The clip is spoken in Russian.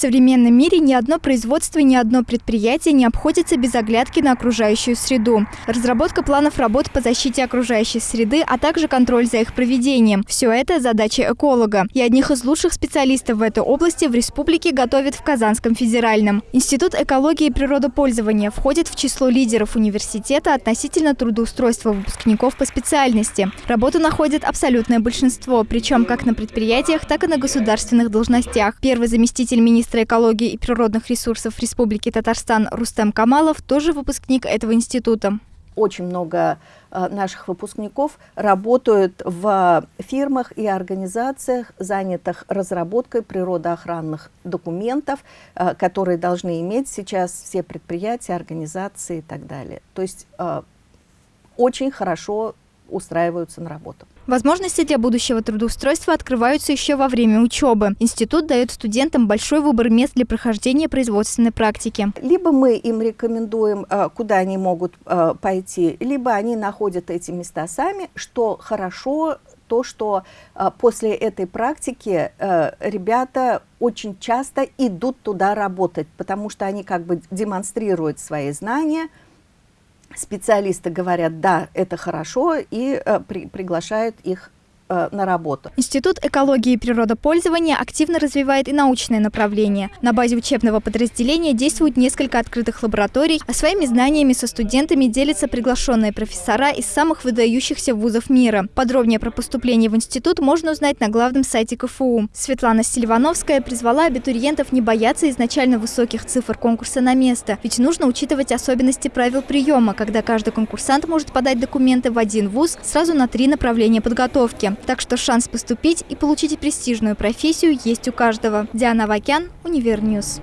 современном мире ни одно производство, ни одно предприятие не обходится без оглядки на окружающую среду. Разработка планов работ по защите окружающей среды, а также контроль за их проведением – все это задача эколога. И одних из лучших специалистов в этой области в республике готовят в Казанском федеральном. Институт экологии и природопользования входит в число лидеров университета относительно трудоустройства выпускников по специальности. Работу находит абсолютное большинство, причем как на предприятиях, так и на государственных должностях. Первый заместитель министра экологии и природных ресурсов Республики Татарстан Рустам Камалов тоже выпускник этого института. Очень много э, наших выпускников работают в фирмах и организациях, занятых разработкой природоохранных документов, э, которые должны иметь сейчас все предприятия, организации и так далее. То есть э, очень хорошо устраиваются на работу. Возможности для будущего трудоустройства открываются еще во время учебы. Институт дает студентам большой выбор мест для прохождения производственной практики. Либо мы им рекомендуем, э, куда они могут э, пойти, либо они находят эти места сами, что хорошо то, что э, после этой практики ребята очень часто идут туда работать, потому что они как бы демонстрируют свои знания, специалисты говорят, да, это хорошо, и э, при, приглашают их Э, на работу. Институт экологии и природопользования активно развивает и научное направление. На базе учебного подразделения действуют несколько открытых лабораторий, а своими знаниями со студентами делятся приглашенные профессора из самых выдающихся вузов мира. Подробнее про поступление в институт можно узнать на главном сайте КФУ. Светлана Сильвановская призвала абитуриентов не бояться изначально высоких цифр конкурса на место, ведь нужно учитывать особенности правил приема, когда каждый конкурсант может подать документы в один вуз сразу на три направления подготовки. Так что шанс поступить и получить престижную профессию есть у каждого. Диана Вакян, Univer News.